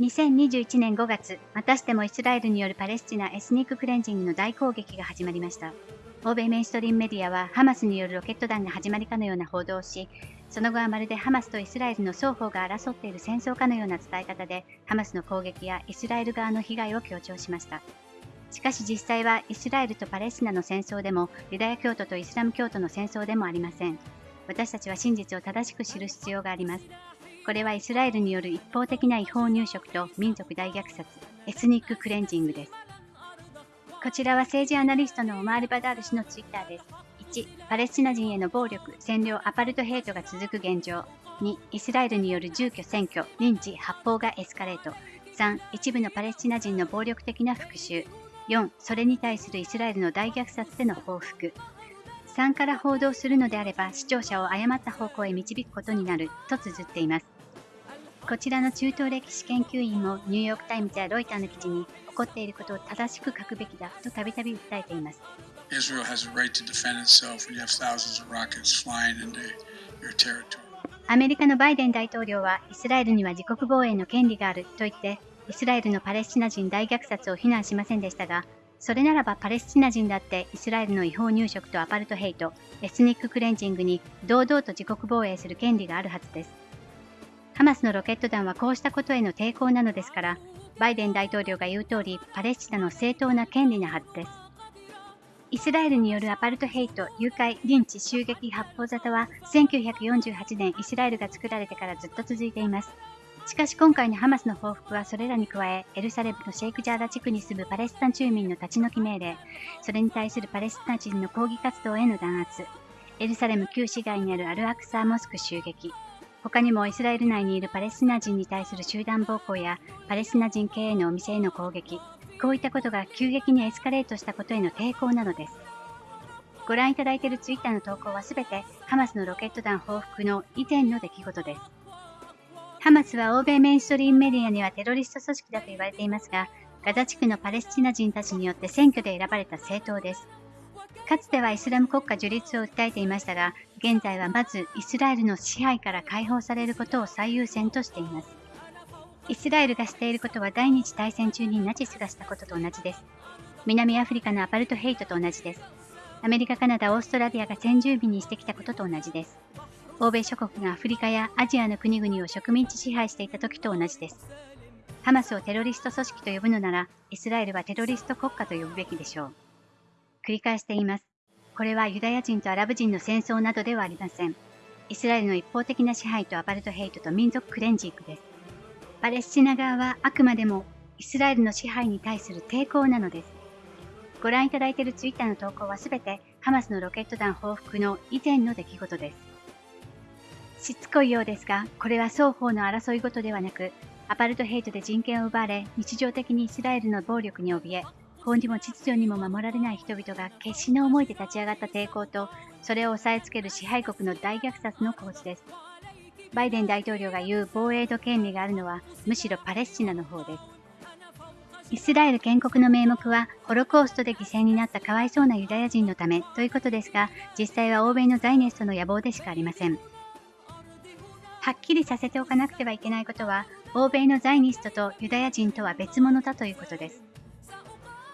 2021年5月、またしてもイスラエルによるパレスチナエスニッククレンジングの大攻撃が始まりました。欧米メインストリームメディアはハマスによるロケット弾が始まりかのような報道をし、その後はまるでハマスとイスラエルの双方が争っている戦争かのような伝え方で、ハマスの攻撃やイスラエル側の被害を強調しました。しかし実際はイスラエルとパレスチナの戦争でも、ユダヤ教徒とイスラム教徒の戦争でもありません。私たちは真実を正しく知る必要があります。これはイスラエルによる一方的な違法入植と民族大虐殺、エスニッククレンジングです。こちらは政治アナリストのオマール・バダール氏のツイッターです。1、パレスチナ人への暴力、占領、アパルトヘイトが続く現状。2、イスラエルによる住居占拠、リンチ、発砲がエスカレート。3、一部のパレスチナ人の暴力的な復讐。4、それに対するイスラエルの大虐殺での報復。3から報道するのであれば視聴者を誤った方向へ導くことになると綴っています。こちらの中東歴史研究員もニューヨーク・タイムズやロイターの記事に起こっていることを正しく書くべきだとたびたび訴えています。アメリカのバイデン大統領はイスラエルには自国防衛の権利があると言ってイスラエルのパレスチナ人大虐殺を非難しませんでしたがそれならばパレスチナ人だってイスラエルの違法入植とアパルトヘイト、 ethnic cleansing に堂々と自国防衛する権利があるはずです。ハマスのロケット弾はこうしたことへの抵抗なのですから、バイデン大統領が言う通り、パレスチナの正当な権利なはずです。イスラエルによるアパルトヘイト、誘拐、リンチ、襲撃、発砲沙汰は1948年イスラエルが作られてからずっと続いています。しかし今回のハマスの報復はそれらに加え、エルサレムのシェイクジャーラ地区に住むパレスチナ住民の立ち退き命令、それに対するパレスチナ人の抗議活動への弾圧、エルサレム旧市街にあるアルアクサーモスク襲撃、他にもイスラエル内にいるパレスチナ人に対する集団暴行やパレスチナ人経営のお店への攻撃、こういったことが急激にエスカレートしたことへの抵抗なのです。ご覧いただいているツイッターの投稿はすべてハマスのロケット弾報復の以前の出来事です。ハマスは欧米メインストリームメディアにはテロリスト組織だと言われていますが、ガザ地区のパレスチナ人たちによって選挙で選ばれた政党です。かつてはイスラム国家樹立を訴えていましたが、現在はまずイスラエルの支配から解放されることを最優先としています。イスラエルがしていることは第二次大戦中にナチスがしたことと同じです。南アフリカのアパルトヘイトと同じです。アメリカ、カナダ、オーストラリアが先住民にしてきたことと同じです。欧米諸国がアフリカやアジアの国々を植民地支配していた時と同じです。ハマスをテロリスト組織と呼ぶのなら、イスラエルはテロリスト国家と呼ぶべきでしょう。繰り返しています。これはユダヤ人とアラブ人の戦争などではありません。イスラエルの一方的な支配とアパルトヘイトと民族クレンジングです。パレスチナ側はあくまでもイスラエルの支配に対する抵抗なのです。ご覧いただいているツイッターの投稿はすべてハマスのロケット弾報復の以前の出来事です。しつこいようですが、これは双方の争いごとではなく、アパルトヘイトで人権を奪われ、日常的にイスラエルの暴力に怯え、法にも秩序にも守られない人々が決死の思いで立ち上がった抵抗と、それを押さえつける支配国の大虐殺の構図です。バイデン大統領が言う防衛と権利があるのは、むしろパレスチナの方です。イスラエル建国の名目は、ホロコーストで犠牲になったかわいそうなユダヤ人のためということですが、実際は欧米のザイネストの野望でしかありません。はっきりさせておかなくてはいけないことは、欧米のザイニストとユダヤ人とは別物だということです。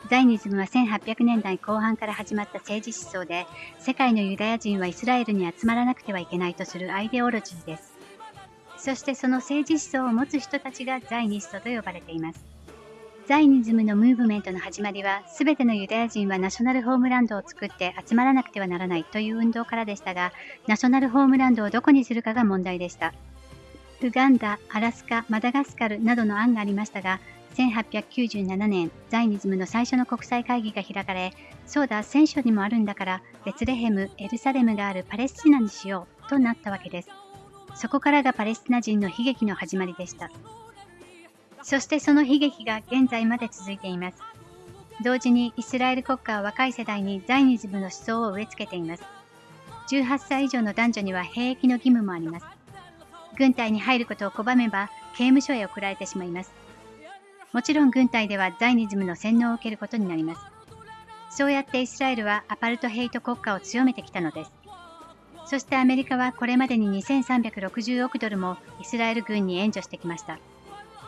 ザイニズムは1800年代後半から始まった政治思想で、世界のユダヤ人はイスラエルに集まらなくてはいけないとするアイデオロジーです。そしてその政治思想を持つ人たちがザイニストと呼ばれています。ザイニズムのムーブメントの始まりは、すべてのユダヤ人はナショナルホームランドを作って集まらなくてはならないという運動からでしたが、ナショナルホームランドをどこにするかが問題でした。ウガンダ、アラスカ、マダガスカルなどの案がありましたが、1897年、ザイニズムの最初の国際会議が開かれ、そうだ、聖書にもあるんだから、ベツレヘム、エルサレムがあるパレスチナにしようとなったわけです。そこからがパレスチナ人の悲劇の始まりでした。そしてその悲劇が現在まで続いています。同時にイスラエル国家は若い世代にザイニズムの思想を植え付けています。18歳以上の男女には兵役の義務もあります。軍隊に入ることを拒めば刑務所へ送られてしまいます。もちろん軍隊ではザイニズムの洗脳を受けることになります。そうやってイスラエルはアパルトヘイト国家を強めてきたのです。そしてアメリカはこれまでに2360億ドルもイスラエル軍に援助してきました。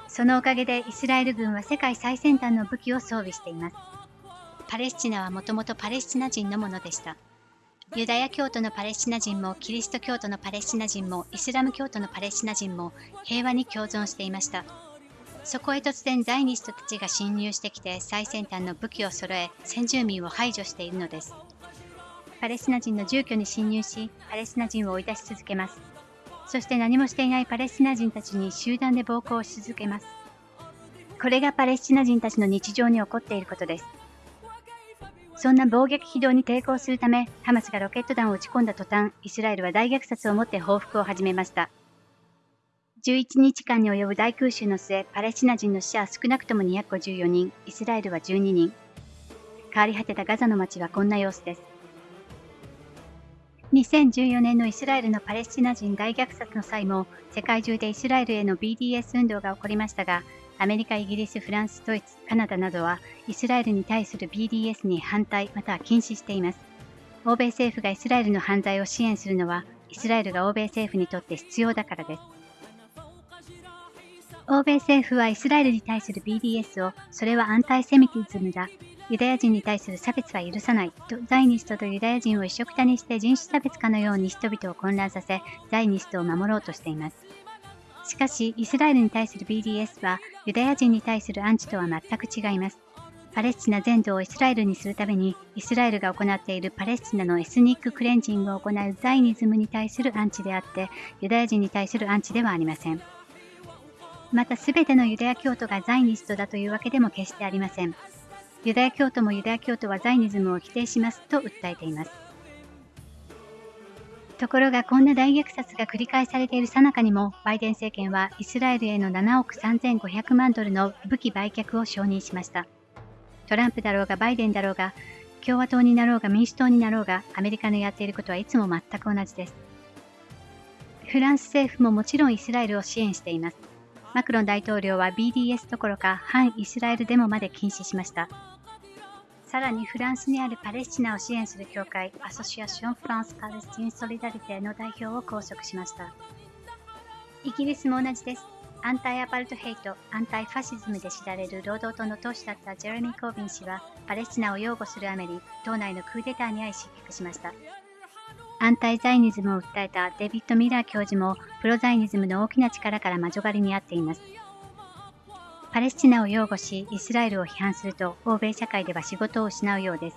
そのおかげでイスラエル軍は世界最先端の武器を装備しています。パレスチナはもともとパレスチナ人のものでした。ユダヤ教徒のパレスチナ人もキリスト教徒のパレスチナ人もイスラム教徒のパレスチナ人も平和に共存していました。そこへ突然ザイニストたちが侵入してきて最先端の武器を揃え先住民を排除しているのです。パレスチナ人の住居に侵入しパレスチナ人を追い出し続けます。そして何もしていないパレスチナ人たちに集団で暴行をし続けます。これがパレスチナ人たちの日常に起こっていることです。そんな暴撃非道に抵抗するため、ハマスがロケット弾を撃ち込んだ途端、イスラエルは大虐殺をもって報復を始めました。11日間に及ぶ大空襲の末、パレスチナ人の死者は少なくとも254人、イスラエルは12人。変わり果てたガザの街はこんな様子です。2014年のイスラエルのパレスチナ人大虐殺の際も、世界中でイスラエルへの BDS 運動が起こりましたが、アメリカ、イギリス、フランス、ドイツ、カナダなどはイスラエルに対する BDS に反対または禁止しています。欧米政府がイスラエルの犯罪を支援するのは、イスラエルが欧米政府にとって必要だからです。欧米政府はイスラエルに対する BDS を、それはアンタイセミティズムだ、ユダヤ人に対する差別は許さないと、ザイニストとユダヤ人を一緒くたにして人種差別かのように人々を混乱させ、ザイニストを守ろうとしています。しかし、イスラエルに対する BDS は、ユダヤ人に対するアンチとは全く違います。パレスチナ全土をイスラエルにするために、イスラエルが行っているパレスチナのエスニッククレンジングを行うザイニズムに対するアンチであって、ユダヤ人に対するアンチではありません。また、すべてのユダヤ教徒がザイニストだというわけでも決してありません。ユダヤ教徒もユダヤ教徒はザイニズムを否定しますと訴えています。ところがこんな大虐殺が繰り返されている最中にも、バイデン政権はイスラエルへの7億3500万ドルの武器売却を承認しました。トランプだろうがバイデンだろうが、共和党になろうが民主党になろうが、アメリカのやっていることはいつも全く同じです。フランス政府ももちろんイスラエルを支援しています。マクロン大統領は BDS どころか反イスラエルデモまで禁止しました。さらにフランスにあるパレスチナを支援する協会 Association France Palestine Solidarité の代表を拘束しました。イギリスも同じです。 anti-apartheid、 anti-fascism で知られる労働党の党首だったジェレミー・コービン氏は、パレスチナを擁護するあまり、党内のクーデターに遭い失脚しました。 anti-Zionism を訴えたデビッド・ミラー教授も、 pro-Zionism の大きな力から魔女狩りに遭っています。パレスチナを擁護し、イスラエルを批判すると、欧米社会では仕事を失うようです。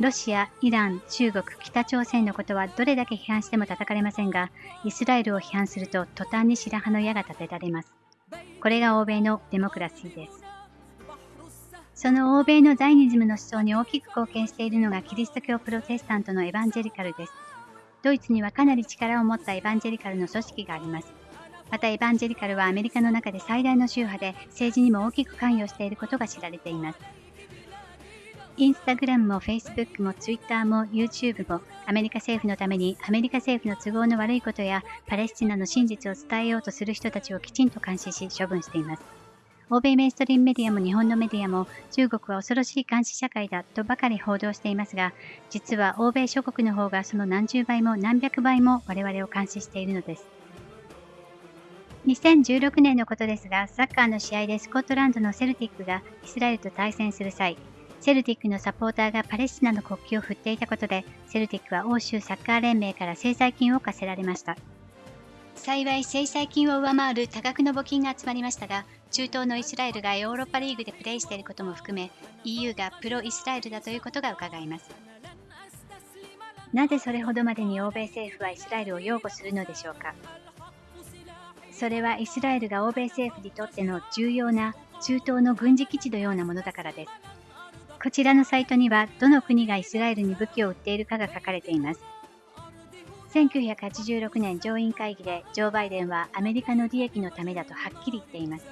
ロシア、イラン、中国、北朝鮮のことはどれだけ批判しても叩かれませんが、イスラエルを批判すると途端に白羽の矢が立てられます。これが欧米のデモクラシーです。その欧米のザイニズムの思想に大きく貢献しているのがキリスト教プロテスタントのエヴァンジェリカルです。ドイツにはかなり力を持ったエヴァンジェリカルの組織があります。またエヴァンジェリカルはアメリカの中で最大の宗派で政治にも大きく関与していることが知られています。インスタグラムもフェイスブックもツイッターも YouTube もアメリカ政府のためにアメリカ政府の都合の悪いことやパレスチナの真実を伝えようとする人たちをきちんと監視し処分しています。欧米メイストリームメディアも日本のメディアも中国は恐ろしい監視社会だとばかり報道していますが、実は欧米諸国の方がその何十倍も何百倍も我々を監視しているのです。2016年のことですが、サッカーの試合でスコットランドのセルティックがイスラエルと対戦する際、セルティックのサポーターがパレスチナの国旗を振っていたことで、セルティックは欧州サッカー連盟から制裁金を課せられました。幸い制裁金を上回る多額の募金が集まりましたが、中東のイスラエルがヨーロッパリーグでプレーしていることも含め、EU がプロイスラエルだということが伺えます。なぜそれほどまでに欧米政府はイスラエルを擁護するのでしょうか？それはイスラエルが欧米政府にとっての重要な中東の軍事基地のようなものだからです。こちらのサイトにはどの国がイスラエルに武器を売っているかが書かれています。1986年上院会議でジョー・バイデンはアメリカの利益のためだとはっきり言っています。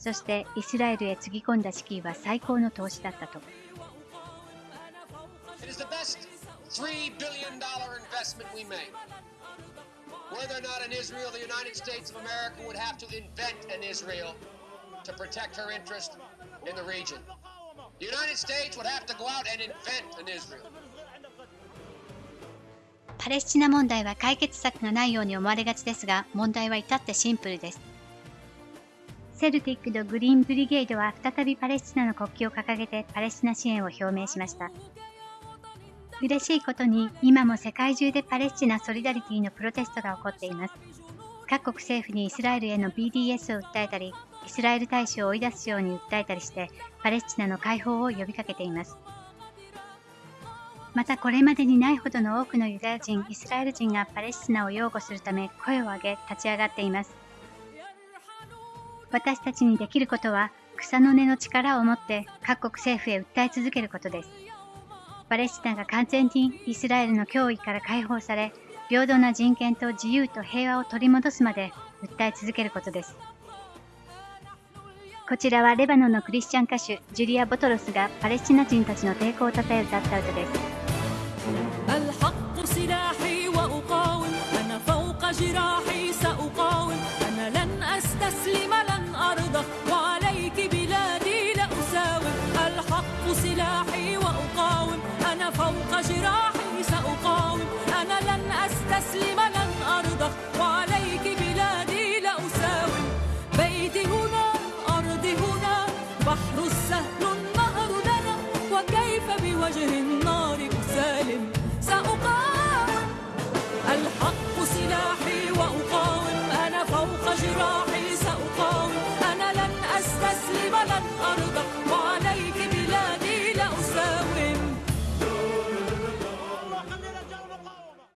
そしてイスラエルへつぎ込んだ資金は最高の投資だったと。パレスチナ問題は解決策がないように思われがちですが問題は至ってシンプルです。セルティックとグリーンブリゲードは再びパレスチナの国旗を掲げてパレスチナ支援を表明しました。嬉しいことに今も世界中でパレスチナソリダリティのプロテストが起こっています。各国政府にイスラエルへの BDS を訴えたり、イスラエル大使を追い出すように訴えたりして、パレスチナの解放を呼びかけています。またこれまでにないほどの多くのユダヤ人、イスラエル人がパレスチナを擁護するため声を上げ立ち上がっています。私たちにできることは草の根の力を持って各国政府へ訴え続けることです。パレスチナが完全にイスラエルの脅威から解放され、平等な人権と自由と平和を取り戻すまで訴え続けることです。こちらはレバノンのクリスチャン歌手ジュリア・ボトロスがパレスチナ人たちの抵抗をたたえ歌った歌です。أستسلم لن أرضى وعليك بلادي لأساوم بيتي هنا أرضي هنا بحر سهل النهر لنا وكيف بوجه النار أسالم؟ سأقاوم الحق سلاحي وأقاوم. أنا فوق جراحي سأقاوم. أنا لن أستسلم لن أرضى وعليك